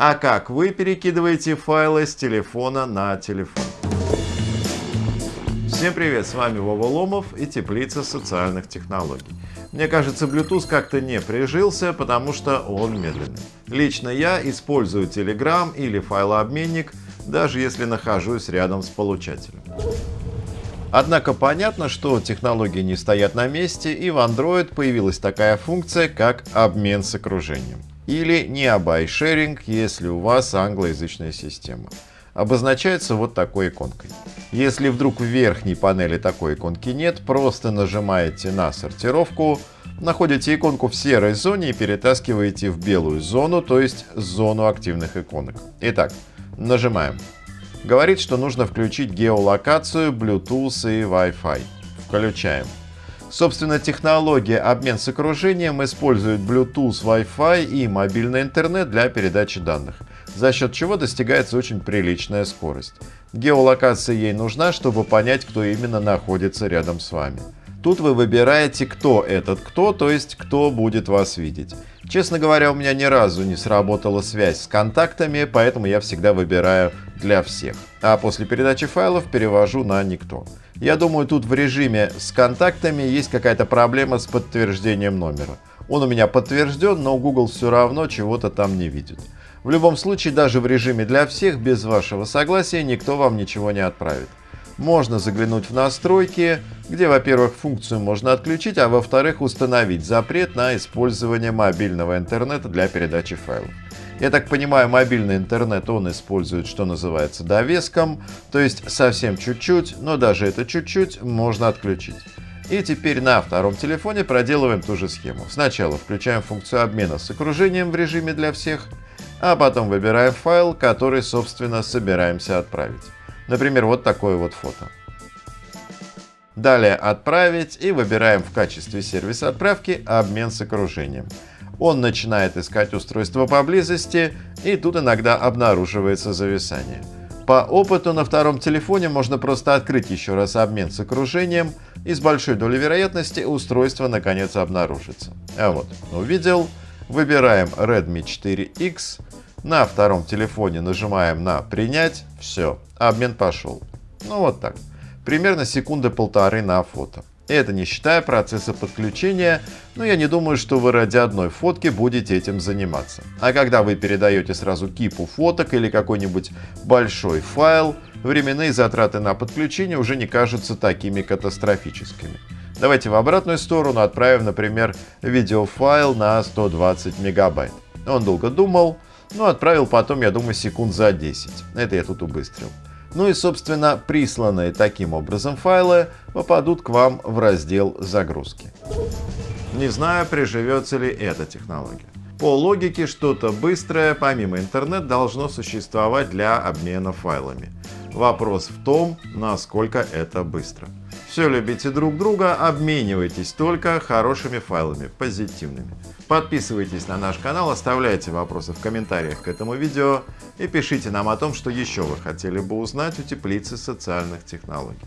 А как вы перекидываете файлы с телефона на телефон? Всем привет, с вами Вова Ломов и Теплица социальных технологий. Мне кажется, Bluetooth как-то не прижился, потому что он медленный. Лично я использую Telegram или файлообменник, даже если нахожусь рядом с получателем. Однако понятно, что технологии не стоят на месте, и в Android появилась такая функция, как обмен с окружением. Или Nearby Sharing, если у вас англоязычная система. Обозначается вот такой иконкой. Если вдруг в верхней панели такой иконки нет, просто нажимаете на сортировку, находите иконку в серой зоне и перетаскиваете в белую зону, то есть зону активных иконок. Итак, нажимаем Говорит, что нужно включить геолокацию, Bluetooth и Wi-Fi. Включаем. Собственно, технология обмен с окружением использует Bluetooth, Wi-Fi и мобильный интернет для передачи данных, за счет чего достигается очень приличная скорость. Геолокация ей нужна, чтобы понять, кто именно находится рядом с вами. Тут вы выбираете, кто этот кто, то есть кто будет вас видеть. Честно говоря, у меня ни разу не сработала связь с контактами, поэтому я всегда выбираю для всех. А после передачи файлов перевожу на никто. Я думаю, тут в режиме с контактами есть какая-то проблема с подтверждением номера. Он у меня подтвержден, но Google все равно чего-то там не видит. В любом случае, даже в режиме для всех, без вашего согласия, никто вам ничего не отправит можно заглянуть в настройки, где, во-первых, функцию можно отключить, а во-вторых, установить запрет на использование мобильного интернета для передачи файлов. Я так понимаю, мобильный интернет он использует, что называется, довеском, то есть совсем чуть-чуть, но даже это чуть-чуть можно отключить. И теперь на втором телефоне проделываем ту же схему. Сначала включаем функцию обмена с окружением в режиме для всех, а потом выбираем файл, который, собственно, собираемся отправить. Например, вот такое вот фото. Далее «Отправить» и выбираем в качестве сервиса отправки «Обмен с окружением». Он начинает искать устройство поблизости, и тут иногда обнаруживается зависание. По опыту на втором телефоне можно просто открыть еще раз обмен с окружением, и с большой долей вероятности устройство наконец обнаружится. А вот, увидел. Выбираем Redmi 4X, на втором телефоне нажимаем на «Принять», все, обмен пошел. Ну вот так, примерно секунды полторы на фото. Это не считая процесса подключения, но я не думаю, что вы ради одной фотки будете этим заниматься. А когда вы передаете сразу кипу фоток или какой-нибудь большой файл, временные затраты на подключение уже не кажутся такими катастрофическими. Давайте в обратную сторону отправим, например, видеофайл на 120 мегабайт. Он долго думал, ну, отправил потом, я думаю, секунд за 10. Это я тут убыстрил. Ну и, собственно, присланные таким образом файлы попадут к вам в раздел «Загрузки». Не знаю, приживется ли эта технология. По логике, что-то быстрое, помимо интернет, должно существовать для обмена файлами. Вопрос в том, насколько это быстро. Все любите друг друга, обменивайтесь только хорошими файлами, позитивными. Подписывайтесь на наш канал, оставляйте вопросы в комментариях к этому видео и пишите нам о том, что еще вы хотели бы узнать у теплицы социальных технологий.